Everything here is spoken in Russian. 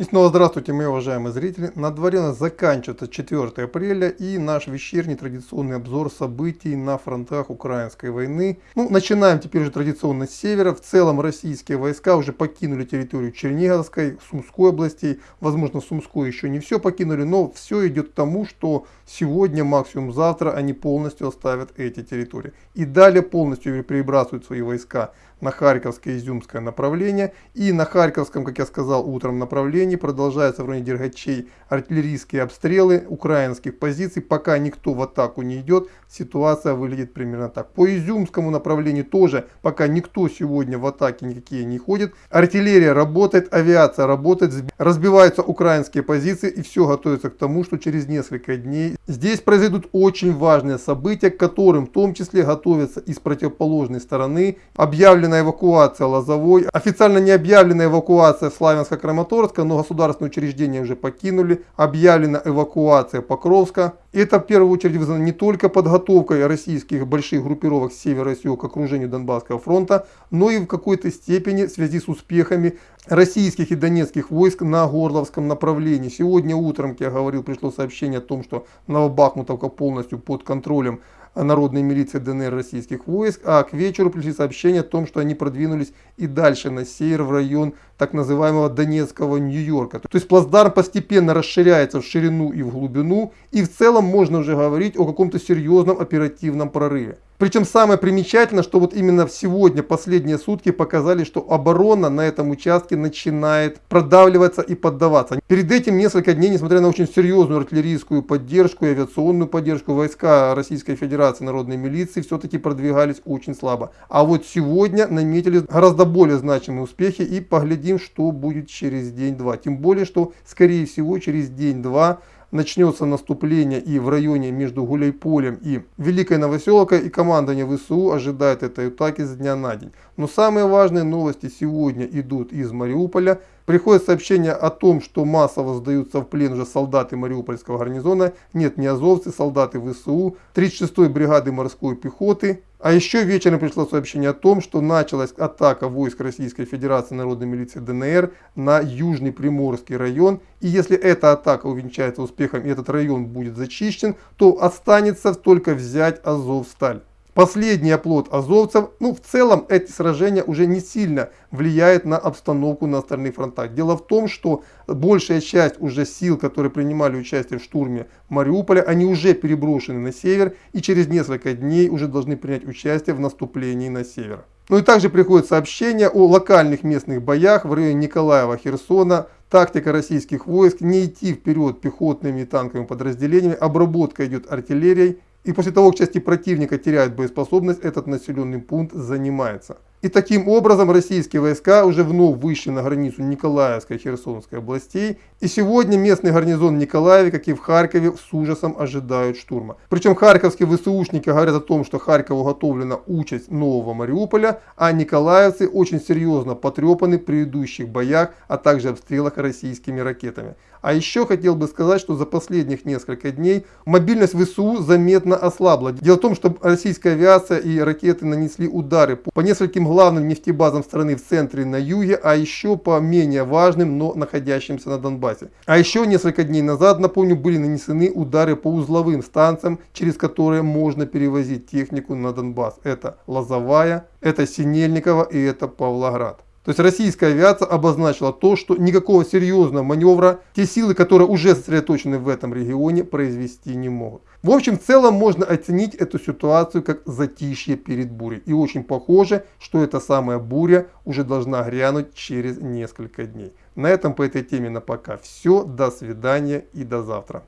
И снова здравствуйте, мои уважаемые зрители. На дворе у нас заканчивается 4 апреля и наш вечерний традиционный обзор событий на фронтах украинской войны. Ну, начинаем теперь уже традиционно с севера. В целом российские войска уже покинули территорию Черниговской, Сумской областей. Возможно, Сумской еще не все покинули, но все идет к тому, что сегодня, максимум завтра, они полностью оставят эти территории. И далее полностью перебрасывают свои войска на Харьковское Изюмское направление. И на Харьковском, как я сказал, утром направлении продолжаются в районе Дергачей артиллерийские обстрелы украинских позиций. Пока никто в атаку не идет, ситуация выглядит примерно так. По Изюмскому направлению тоже пока никто сегодня в атаке никакие не ходит. Артиллерия работает, авиация работает, разбиваются украинские позиции и все готовится к тому, что через несколько дней здесь произойдут очень важные события, к которым в том числе готовятся и с противоположной стороны. Объявлена эвакуация Лозовой, официально не объявлена эвакуация Славянска-Краматорска, но государственные учреждения уже покинули. Объявлена эвакуация Покровска. Это в первую очередь вызвано не только подготовкой российских больших группировок с севера и к окружению Донбасского фронта, но и в какой-то степени в связи с успехами российских и донецких войск на Горловском направлении. Сегодня утром, как я говорил, пришло сообщение о том, что Новобахмутовка полностью под контролем народной милиции ДНР российских войск, а к вечеру пришли сообщения о том, что они продвинулись и дальше на север в район так называемого Донецкого Нью-Йорка. То есть плацдарм постепенно расширяется в ширину и в глубину, и в целом можно уже говорить о каком-то серьезном оперативном прорыве. Причем самое примечательное, что вот именно сегодня, последние сутки показали, что оборона на этом участке начинает продавливаться и поддаваться. Перед этим несколько дней, несмотря на очень серьезную артиллерийскую поддержку и авиационную поддержку, войска Российской Федерации народной милиции все-таки продвигались очень слабо. А вот сегодня наметили гораздо более значимые успехи и поглядим, что будет через день-два. Тем более, что скорее всего через день-два начнется наступление и в районе между Гуляйполем и Великой Новоселкой, и командование ВСУ ожидает этой атаки с дня на день. Но самые важные новости сегодня идут из Мариуполя. Приходит сообщение о том, что массово сдаются в плен уже солдаты Мариупольского гарнизона. Нет, не азовцы, солдаты ВСУ, 36-й бригады морской пехоты. А еще вечером пришло сообщение о том, что началась атака войск Российской Федерации Народной милиции ДНР на Южный Приморский район. И если эта атака увенчается успехом и этот район будет зачищен, то останется только взять Азовсталь последний оплот азовцев, ну в целом эти сражения уже не сильно влияют на обстановку на остальных фронтах. Дело в том, что большая часть уже сил, которые принимали участие в штурме Мариуполя, они уже переброшены на север и через несколько дней уже должны принять участие в наступлении на север. Ну и также приходят сообщения о локальных местных боях в районе Николаева-Херсона, Тактика российских войск не идти вперед пехотными и танковыми подразделениями, обработка идет артиллерией, и после того, как части противника теряют боеспособность, этот населенный пункт занимается. И таким образом российские войска уже вновь вышли на границу Николаевской и Херсонской областей. И сегодня местный гарнизон Николаеве, как и в Харькове, с ужасом ожидают штурма. Причем харьковские ВСУшники говорят о том, что Харькову уготовлена участь нового Мариуполя, а николаевцы очень серьезно потрепаны в предыдущих боях, а также обстрелах российскими ракетами. А еще хотел бы сказать, что за последних несколько дней мобильность ВСУ заметно ослабла. Дело в том, что российская авиация и ракеты нанесли удары по нескольким главным нефтебазам страны в центре и на юге, а еще по менее важным, но находящимся на Донбассе. А еще несколько дней назад, напомню, были нанесены удары по узловым станциям, через которые можно перевозить технику на Донбасс. Это Лозовая, это Синельникова и это Павлоград. То есть российская авиация обозначила то, что никакого серьезного маневра те силы, которые уже сосредоточены в этом регионе, произвести не могут. В общем, в целом можно оценить эту ситуацию как затишье перед бурей. И очень похоже, что эта самая буря уже должна грянуть через несколько дней. На этом по этой теме на пока все. До свидания и до завтра.